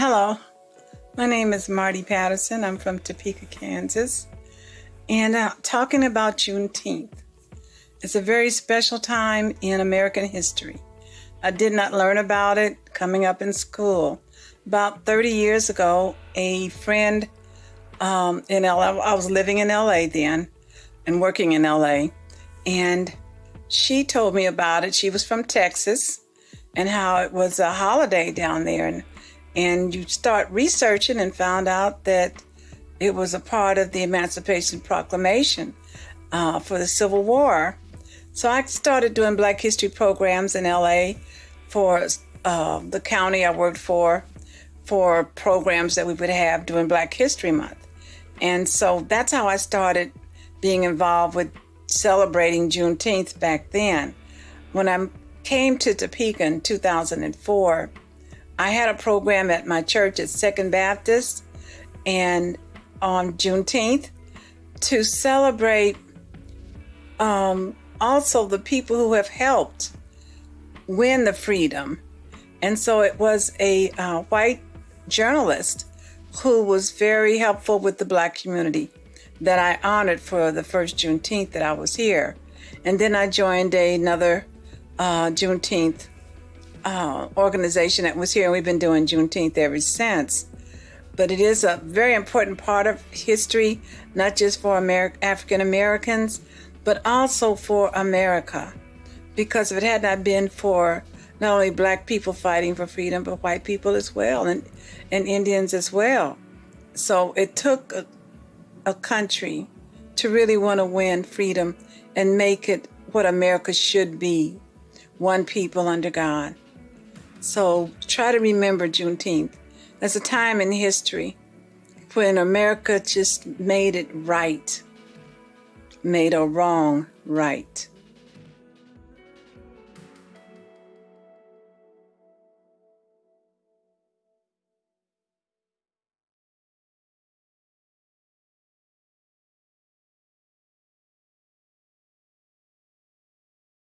Hello, my name is Marty Patterson. I'm from Topeka, Kansas. And uh, talking about Juneteenth. It's a very special time in American history. I did not learn about it coming up in school. About 30 years ago, a friend um, in LA, I was living in LA then and working in LA, and she told me about it. She was from Texas and how it was a holiday down there. And and you start researching and found out that it was a part of the Emancipation Proclamation uh, for the Civil War. So I started doing Black History programs in LA for uh, the county I worked for, for programs that we would have during Black History Month. And so that's how I started being involved with celebrating Juneteenth back then. When I came to Topeka in 2004, I had a program at my church at Second Baptist and on Juneteenth to celebrate um, also the people who have helped win the freedom. And so it was a uh, white journalist who was very helpful with the black community that I honored for the first Juneteenth that I was here. And then I joined another uh, Juneteenth uh, organization that was here, and we've been doing Juneteenth ever since. But it is a very important part of history, not just for African Americans, but also for America. Because if it had not been for not only black people fighting for freedom, but white people as well, and, and Indians as well. So it took a, a country to really want to win freedom and make it what America should be one people under God. So try to remember Juneteenth That's a time in history when America just made it right, made a wrong right.